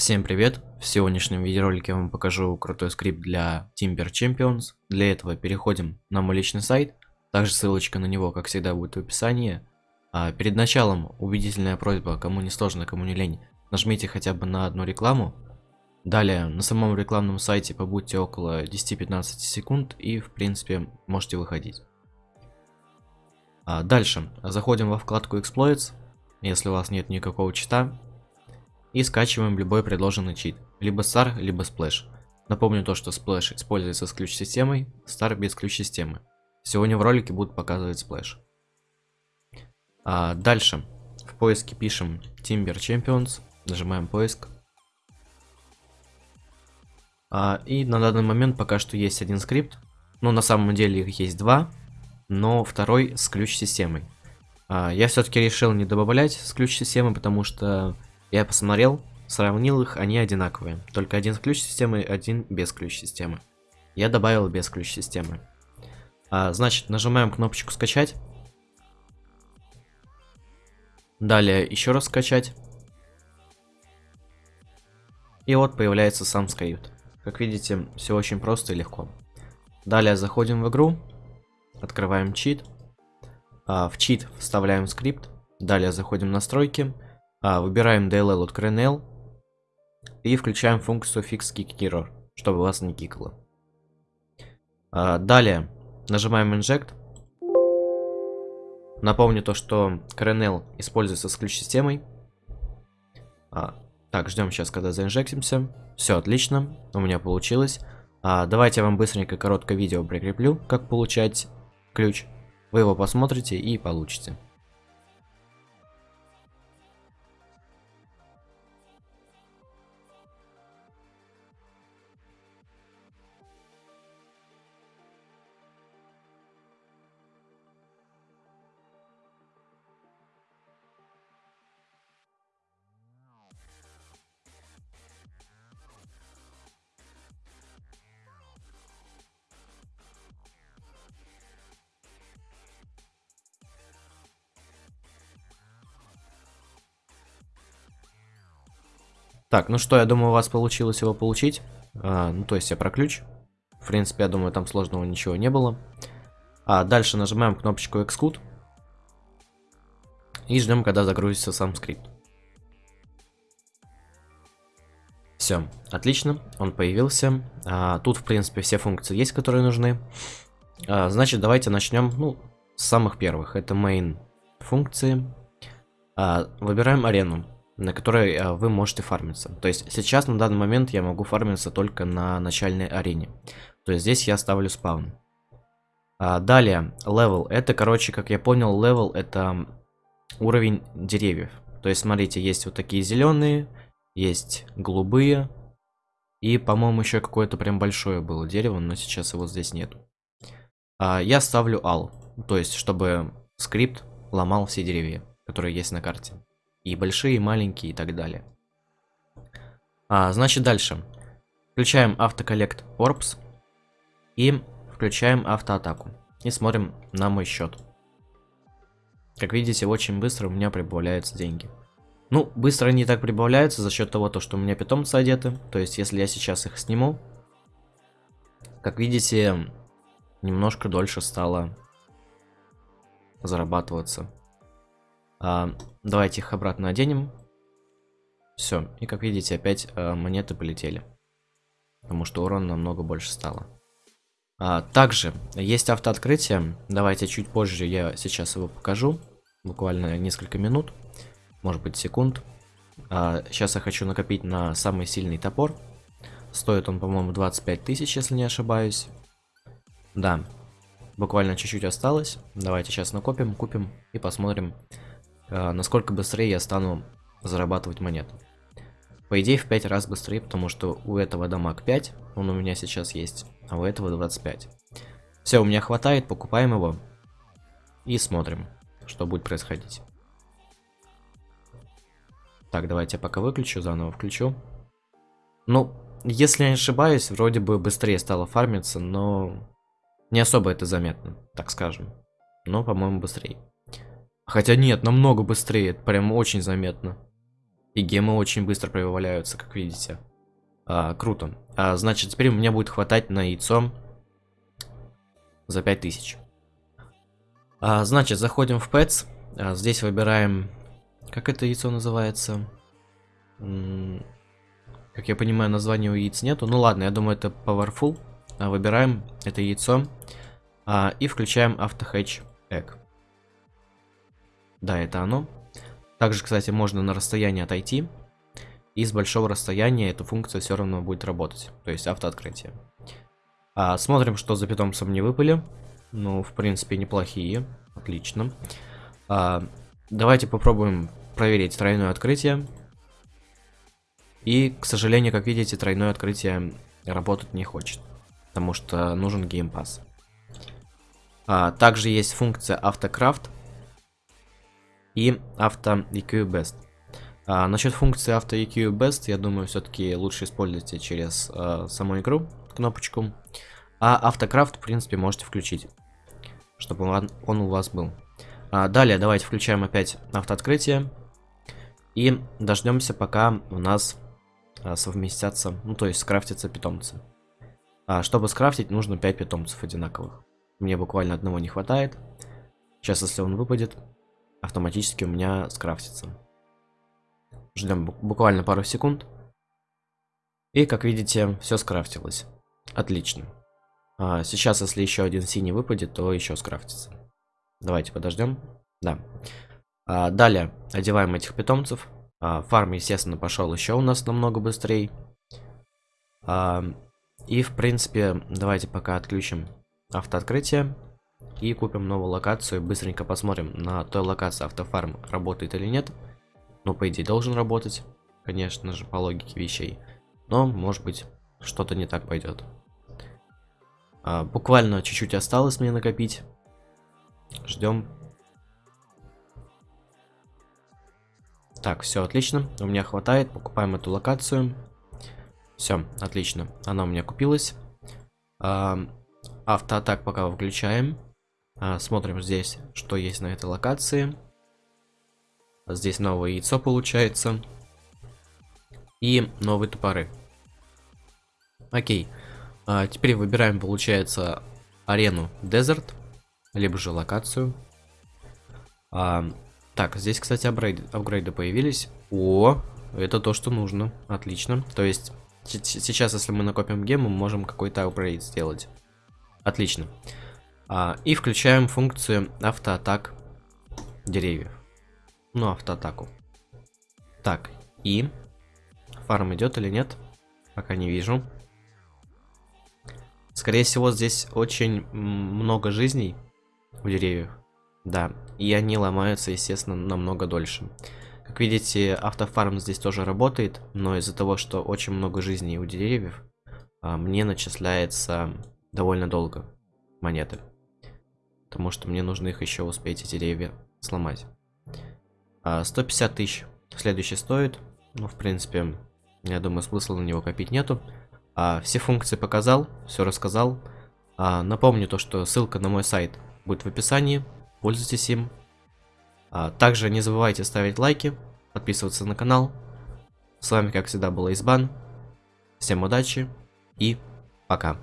Всем привет! В сегодняшнем видеоролике я вам покажу крутой скрипт для Timber Champions. Для этого переходим на мой личный сайт. Также ссылочка на него, как всегда, будет в описании. А перед началом убедительная просьба, кому не сложно, кому не лень, нажмите хотя бы на одну рекламу. Далее, на самом рекламном сайте побудьте около 10-15 секунд и, в принципе, можете выходить. А дальше, заходим во вкладку Exploits. Если у вас нет никакого чита, и скачиваем любой предложенный чит, либо Star, либо Splash. Напомню то, что Splash используется с ключ-системой, Star без ключ-системы. Сегодня в ролике будут показывать Splash. А дальше в поиске пишем Timber Champions, нажимаем поиск. А, и на данный момент пока что есть один скрипт, но на самом деле их есть два, но второй с ключ-системой. А, я все-таки решил не добавлять с ключ-системы, потому что я посмотрел, сравнил их, они одинаковые. Только один с ключ-системой, один без ключ-системы. Я добавил без ключ-системы. А, значит, нажимаем кнопочку скачать. Далее еще раз скачать. И вот появляется сам скрипт. Как видите, все очень просто и легко. Далее заходим в игру, открываем чит. А, в чит вставляем скрипт. Далее заходим в настройки. А, выбираем DLL от CRNL и включаем функцию Fix Kick Error, чтобы вас не кикало. А, далее нажимаем Inject. Напомню то, что CRNL используется с ключ-системой. А, так, ждем сейчас, когда заинжектимся. Все отлично, у меня получилось. А, давайте я вам быстренько короткое видео прикреплю, как получать ключ. Вы его посмотрите и получите. Так, ну что, я думаю, у вас получилось его получить. А, ну, то есть я про ключ. В принципе, я думаю, там сложного ничего не было. А дальше нажимаем кнопочку Exclude. И ждем, когда загрузится сам скрипт. Все, отлично, он появился. А, тут, в принципе, все функции есть, которые нужны. А, значит, давайте начнем, ну, с самых первых. Это main функции. А, выбираем арену на которой а, вы можете фармиться. То есть сейчас на данный момент я могу фармиться только на начальной арене. То есть здесь я ставлю спаун. А, далее, level. Это, короче, как я понял, level это уровень деревьев. То есть, смотрите, есть вот такие зеленые, есть голубые. И, по-моему, еще какое-то прям большое было дерево, но сейчас его здесь нету. А, я ставлю ал. То есть, чтобы скрипт ломал все деревья, которые есть на карте. И большие, и маленькие, и так далее. А, значит, дальше. Включаем автоколлект Orbs. И включаем автоатаку. И смотрим на мой счет. Как видите, очень быстро у меня прибавляются деньги. Ну, быстро они так прибавляются за счет того, то, что у меня питомцы одеты. То есть, если я сейчас их сниму, как видите, немножко дольше стало зарабатываться. А, давайте их обратно оденем. Все, и как видите, опять а, монеты полетели. Потому что урон намного больше стало. А, также есть автооткрытие. Давайте чуть позже я сейчас его покажу. Буквально несколько минут. Может быть секунд. А, сейчас я хочу накопить на самый сильный топор. Стоит он, по-моему, 25 тысяч, если не ошибаюсь. Да, буквально чуть-чуть осталось. Давайте сейчас накопим, купим и посмотрим, насколько быстрее я стану зарабатывать монеты. По идее в 5 раз быстрее, потому что у этого дамаг 5, он у меня сейчас есть, а у этого 25. Все, у меня хватает, покупаем его и смотрим, что будет происходить. Так, давайте я пока выключу, заново включу. Ну, если я не ошибаюсь, вроде бы быстрее стало фармиться, но не особо это заметно, так скажем. Но, по-моему, быстрее. Хотя нет, намного быстрее, прям очень заметно. И гемы очень быстро прибавляются, как видите. А, круто. А, значит, теперь у меня будет хватать на яйцо за 5000. А, значит, заходим в Pets. А, здесь выбираем... Как это яйцо называется? Как я понимаю, названия у яиц нету. Ну ладно, я думаю, это Powerful. А, выбираем это яйцо. А, и включаем AutoHatch Egg. Да, это оно. Также, кстати, можно на расстоянии отойти. И с большого расстояния эта функция все равно будет работать. То есть автооткрытие. А, смотрим, что за питомцем не выпали. Ну, в принципе, неплохие. Отлично. А, давайте попробуем проверить тройное открытие. И, к сожалению, как видите, тройное открытие работать не хочет. Потому что нужен геймпас. А, также есть функция автокрафт и авто EQ Best. А, насчет функции авто EQ Best, я думаю, все-таки лучше используйте через а, саму игру кнопочку. А автокрафт, в принципе, можете включить, чтобы он, он у вас был. А, далее давайте включаем опять автооткрытие. И дождемся, пока у нас а, совместятся, ну то есть скрафтятся питомцы. А, чтобы скрафтить, нужно 5 питомцев одинаковых. Мне буквально одного не хватает. Сейчас, если он выпадет, автоматически у меня скрафтится. Ждем буквально пару секунд. И, как видите, все скрафтилось. Отлично. А, сейчас, если еще один синий выпадет, то еще скрафтится. Давайте подождем. Да. А, далее одеваем этих питомцев. А, фарм, естественно, пошел еще у нас намного быстрее. А, и, в принципе, давайте пока отключим автооткрытие. И купим новую локацию. Быстренько посмотрим на той локации автофарм работает или нет. Ну, по идее, должен работать. Конечно же, по логике вещей. Но, может быть, что-то не так пойдет. А, буквально чуть-чуть осталось мне накопить. Ждем. Так, все отлично. У меня хватает. Покупаем эту локацию. Все, отлично. Она у меня купилась. А, автоатак пока выключаем. А, смотрим здесь, что есть на этой локации. Здесь новое яйцо получается. И новые топоры. Окей. А, теперь выбираем, получается, арену Desert. Либо же локацию. А, так, здесь, кстати, апгрейды, апгрейды появились. О, это то, что нужно. Отлично. То есть, сейчас, если мы накопим гем, мы можем какой-то апгрейд сделать. Отлично. А, и включаем функцию автоатак деревьев. Ну, автоатаку. Так, и... Фарм идет или нет? Пока не вижу. Скорее всего, здесь очень много жизней у деревьев. Да, и они ломаются, естественно, намного дольше. Как видите, автофарм здесь тоже работает, но из-за того, что очень много жизней у деревьев, а, мне начисляется довольно долго монеты. Потому что мне нужно их еще успеть, эти деревья, сломать. А, 150 тысяч следующий стоит. Ну, в принципе, я думаю, смысла на него копить нету. А, все функции показал, все рассказал. А, напомню то, что ссылка на мой сайт будет в описании. Пользуйтесь им. А, также не забывайте ставить лайки, подписываться на канал. С вами, как всегда, был Избан. Всем удачи и пока.